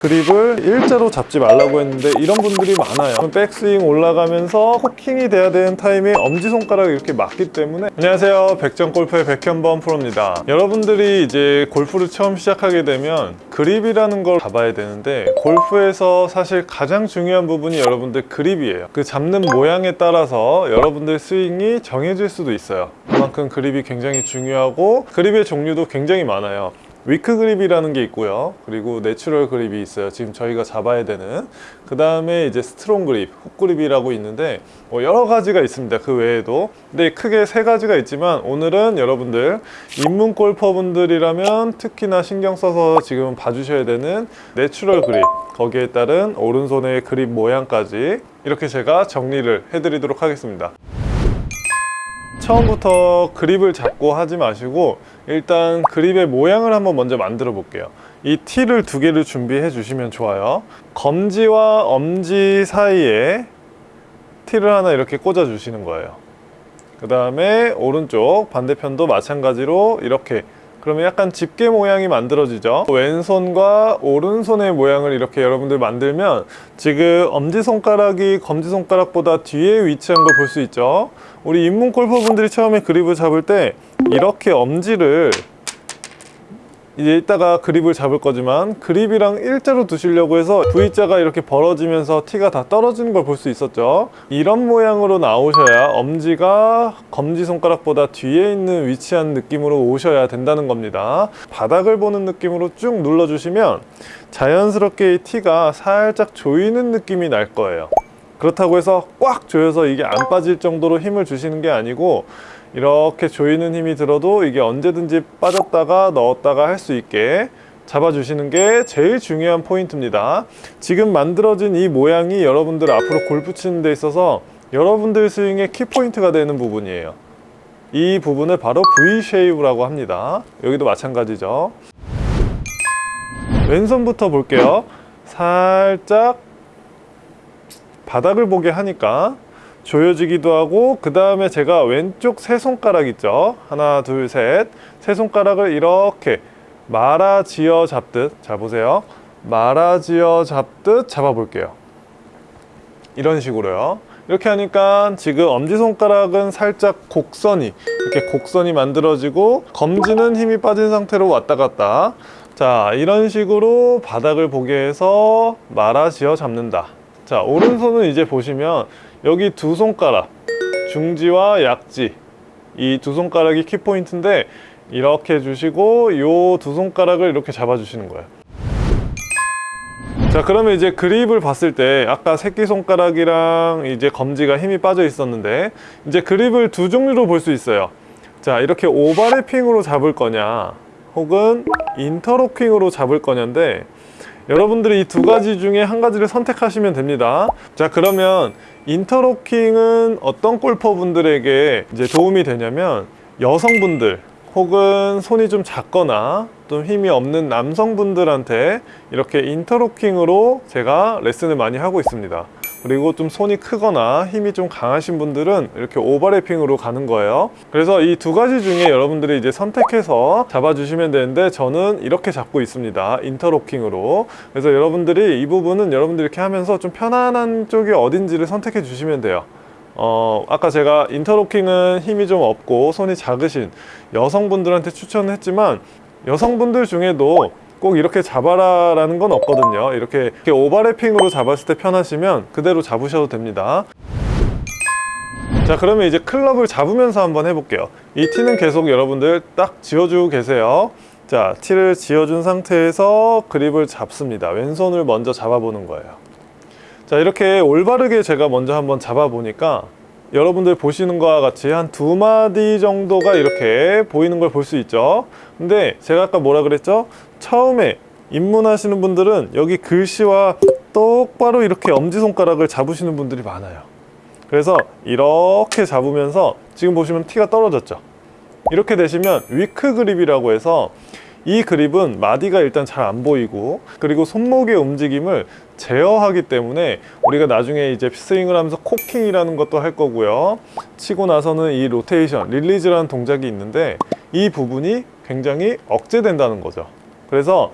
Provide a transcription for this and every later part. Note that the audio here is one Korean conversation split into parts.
그립을 일자로 잡지 말라고 했는데 이런 분들이 많아요. 백스윙 올라가면서 코킹이 돼야 되는 타임에 엄지손가락이 이렇게 맞기 때문에. 안녕하세요. 백전골프의 백현범 프로입니다. 여러분들이 이제 골프를 처음 시작하게 되면 그립이라는 걸 잡아야 되는데 골프에서 사실 가장 중요한 부분이 여러분들 그립이에요. 그 잡는 모양에 따라서 여러분들 스윙이 정해질 수도 있어요. 그만큼 그립이 굉장히 중요하고 그립의 종류도 굉장히 많아요 weak grip이라는 게 있고요. 그리고 natural grip이 있어요. 지금 저희가 잡아야 되는. 그 다음에 이제 strong grip, hook grip이라고 있는데 뭐 여러 가지가 있습니다 그 외에도. 근데 크게 세 가지가 있지만 오늘은 여러분들 입문 골퍼분들이라면 특히나 신경 써서 지금 봐주셔야 되는 natural grip. 거기에 따른 오른손의 그립 모양까지 이렇게 제가 정리를 해드리도록 하겠습니다 처음부터 그립을 잡고 하지 마시고 일단 그립의 모양을 한번 먼저 만들어 볼게요. 이 티를 두 개를 준비해 주시면 좋아요. 검지와 엄지 사이에 티를 하나 이렇게 꽂아 주시는 거예요. 그 다음에 오른쪽 반대편도 마찬가지로 이렇게 그러면 약간 집게 모양이 만들어지죠? 왼손과 오른손의 모양을 이렇게 여러분들 만들면 지금 엄지손가락이 검지손가락보다 뒤에 위치한 걸 볼 수 있죠? 우리 입문 골퍼분들이 처음에 그립을 잡을 때 이렇게 엄지를 이제 이따가 그립을 잡을 거지만 그립이랑 일자로 두시려고 해서 V자가 이렇게 벌어지면서 티가 다 떨어지는 걸 볼 수 있었죠. 이런 모양으로 나오셔야 엄지가 검지손가락보다 뒤에 있는 위치한 느낌으로 오셔야 된다는 겁니다. 바닥을 보는 느낌으로 쭉 눌러주시면 자연스럽게 이 티가 살짝 조이는 느낌이 날 거예요. 그렇다고 해서 꽉 조여서 이게 안 빠질 정도로 힘을 주시는 게 아니고 이렇게 조이는 힘이 들어도 이게 언제든지 빠졌다가 넣었다가 할 수 있게 잡아주시는 게 제일 중요한 포인트입니다. 지금 만들어진 이 모양이 여러분들 앞으로 골프 치는 데 있어서 여러분들 스윙의 키포인트가 되는 부분이에요. 이 부분을 바로 V-쉐이브라고 합니다. 여기도 마찬가지죠. 왼손부터 볼게요. 살짝 바닥을 보게 하니까 조여지기도 하고 그 다음에 제가 왼쪽 세 손가락 있죠? 하나 둘 셋 세 손가락을 이렇게 말아지어 잡듯 잘 보세요. 말아지어 잡듯 잡아 볼게요. 이런 식으로요. 이렇게 하니까 지금 엄지손가락은 살짝 곡선이 이렇게 곡선이 만들어지고 검지는 힘이 빠진 상태로 왔다 갔다. 자 이런 식으로 바닥을 보게 해서 말아지어 잡는다. 자 오른손은 이제 보시면 여기 두 손가락 중지와 약지. 이 두 손가락이 키포인트인데 이렇게 해주시고 이 두 손가락을 이렇게 잡아주시는 거예요. 자 그러면 이제 그립을 봤을 때 아까 새끼손가락이랑 이제 검지가 힘이 빠져 있었는데 이제 그립을 두 종류로 볼 수 있어요. 자 이렇게 오버래핑으로 잡을 거냐 혹은 인터로킹으로 잡을 거냐인데 여러분들이 이 두 가지 중에 한 가지를 선택하시면 됩니다. 자 그러면 인터로킹은 어떤 골퍼분들에게 이제 도움이 되냐면 여성분들 혹은 손이 좀 작거나 좀 힘이 없는 남성분들한테 이렇게 인터로킹으로 제가 레슨을 많이 하고 있습니다 그리고 좀 손이 크거나 힘이 좀 강하신 분들은 이렇게 오버래핑으로 가는 거예요. 그래서 이 두 가지 중에 여러분들이 이제 선택해서 잡아주시면 되는데 저는 이렇게 잡고 있습니다. 인터로킹으로. 그래서 여러분들이 이 부분은 여러분들이 이렇게 하면서 좀 편안한 쪽이 어딘지를 선택해 주시면 돼요. 어, 아까 제가 인터로킹은 힘이 좀 없고 손이 작으신 여성분들한테 추천을 했지만 여성분들 중에도 꼭 이렇게 잡아라 라는 건 없거든요. 이렇게, 이렇게 오버래핑으로 잡았을 때 편하시면 그대로 잡으셔도 됩니다. 자 그러면 이제 클럽을 잡으면서 한번 해볼게요. 이 티는 계속 여러분들 딱 지어주고 계세요. 자 티를 지어준 상태에서 그립을 잡습니다. 왼손을 먼저 잡아보는 거예요. 자 이렇게 올바르게 제가 먼저 한번 잡아 보니까 여러분들 보시는 것과 같이 한 두 마디 정도가 이렇게 보이는 걸 볼 수 있죠? 근데 제가 아까 뭐라 그랬죠 처음에 입문하시는 분들은 여기 글씨와 똑바로 이렇게 엄지손가락을 잡으시는 분들이 많아요. 그래서 이렇게 잡으면서 지금 보시면 티가 떨어졌죠? 이렇게 되시면 weak grip이라고 해서 이 그립은 마디가 일단 잘 안 보이고 그리고 손목의 움직임을 제어하기 때문에 우리가 나중에 이제 스윙을 하면서 cocking이라는 것도 할 거고요. 치고 나서는 이 로테이션, release라는 동작이 있는데 이 부분이 굉장히 억제된다는 거죠 그래서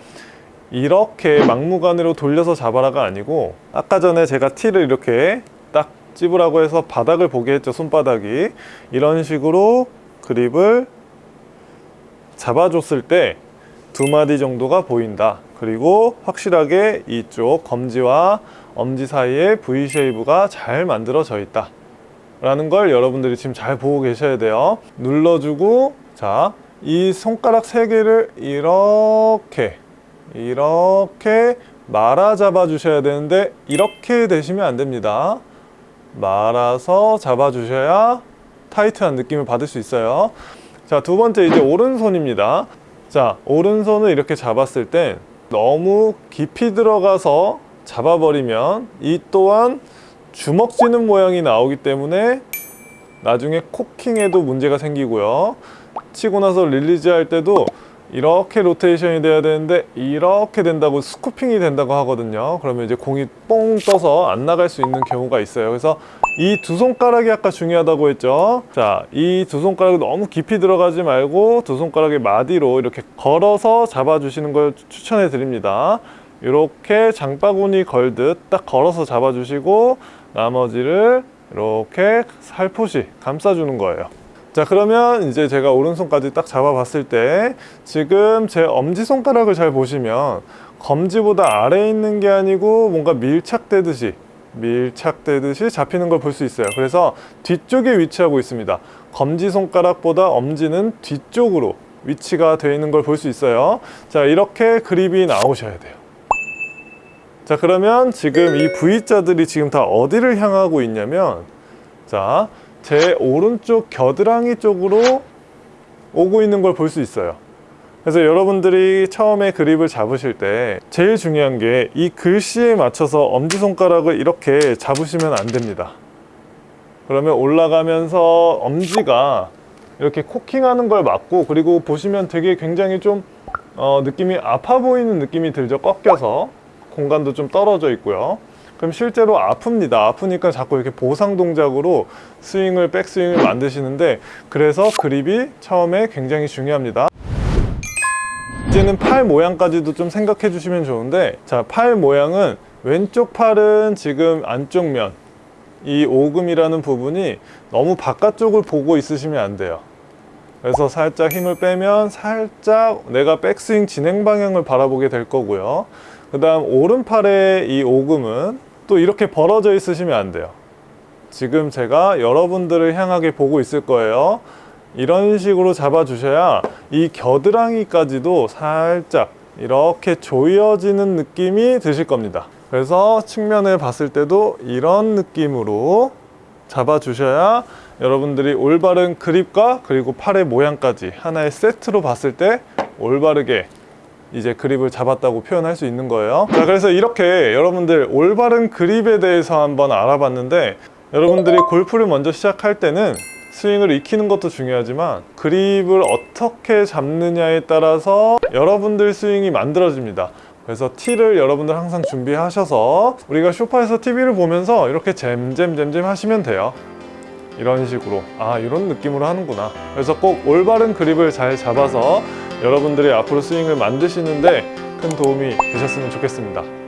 이렇게 막무가내로 돌려서 잡아라가 아니고 아까 전에 제가 티를 이렇게 딱 찝으라고 해서 바닥을 보게 했죠 손바닥이. 이런 식으로 그립을 잡아줬을 때 두 마디 정도가 보인다. 그리고 확실하게 이쪽 검지와 엄지 사이에 V shape가 잘 만들어져 있다. 라는 걸 여러분들이 지금 잘 보고 계셔야 돼요. 눌러주고 자 이 손가락 세 개를 이렇게 이렇게 말아 잡아 주셔야 되는데 이렇게 되시면 안 됩니다. 말아서 잡아 주셔야 타이트한 느낌을 받을 수 있어요. 자 두 번째 이제 오른손입니다. 자 오른손을 이렇게 잡았을 땐 너무 깊이 들어가서 잡아버리면 이 또한 주먹 쥐는 모양이 나오기 때문에 나중에 cocking에도 문제가 생기고요 치고 나서 release 할 때도 이렇게 로테이션이 돼야 되는데 이렇게 된다고 scooping이 된다고 하거든요. 그러면 이제 공이 뽕 떠서 안 나갈 수 있는 경우가 있어요. 그래서 이 두 손가락이 아까 중요하다고 했죠? 자이 두 손가락이 너무 깊이 들어가지 말고 두 손가락의 마디로 이렇게 걸어서 잡아 주시는 걸 추천해 드립니다. 이렇게 장바구니 걸듯 딱 걸어서 잡아 주시고 나머지를 이렇게 살포시 감싸 주는 거예요 자 그러면 이제 제가 오른손까지 딱 잡아봤을 때 지금 제 엄지손가락을 잘 보시면 검지보다 아래에 있는 게 아니고 뭔가 밀착되듯이 밀착되듯이 잡히는 걸 볼 수 있어요. 그래서 뒤쪽에 위치하고 있습니다. 검지손가락보다 엄지는 뒤쪽으로 위치가 되어 있는 걸 볼 수 있어요. 자 이렇게 그립이 나오셔야 돼요. 자 그러면 지금 이 V자들이 지금 다 어디를 향하고 있냐면 자 제 오른쪽 겨드랑이 쪽으로 오고 있는 걸 볼 수 있어요. 그래서 여러분들이 처음에 그립을 잡으실 때 제일 중요한 게 이 글씨에 맞춰서 엄지손가락을 이렇게 잡으시면 안 됩니다. 그러면 올라가면서 엄지가 이렇게 코킹하는 걸 막고 그리고 보시면 되게 굉장히 좀 어, 느낌이 아파 보이는 느낌이 들죠? 꺾여서. 공간도 좀 떨어져 있고요 그럼 실제로 아픕니다. 아프니까 자꾸 이렇게 보상 동작으로 스윙을 백스윙을 만드시는데 그래서 그립이 처음에 굉장히 중요합니다. 이제는 팔 모양까지도 좀 생각해 주시면 좋은데 자 팔 모양은 왼쪽 팔은 지금 안쪽 면이 오금이라는 부분이 너무 바깥쪽을 보고 있으시면 안 돼요. 그래서 살짝 힘을 빼면 살짝 내가 백스윙 진행 방향을 바라보게 될 거고요 그 다음 오른팔의 이 오금은 또 이렇게 벌어져 있으시면 안 돼요. 지금 제가 여러분들을 향하게 보고 있을 거예요. 이런 식으로 잡아 주셔야 이 겨드랑이까지도 살짝 이렇게 조여지는 느낌이 드실 겁니다. 그래서 측면을 봤을 때도 이런 느낌으로 잡아 주셔야 여러분들이 올바른 그립과 그리고 팔의 모양까지 하나의 세트로 봤을 때 올바르게 이제 그립을 잡았다고 표현할 수 있는 거예요. 자 그래서 이렇게 여러분들 올바른 그립에 대해서 한번 알아봤는데 여러분들이 골프를 먼저 시작할 때는 스윙을 익히는 것도 중요하지만 그립을 어떻게 잡느냐에 따라서 여러분들 스윙이 만들어집니다. 그래서 티를 여러분들 항상 준비하셔서 우리가 쇼파에서 TV를 보면서 이렇게 잼잼잼잼 하시면 돼요. 이런 식으로. 아 이런 느낌으로 하는구나. 그래서 꼭 올바른 그립을 잘 잡아서 여러분들이 앞으로 스윙을 만드시는데 큰 도움이 되셨으면 좋겠습니다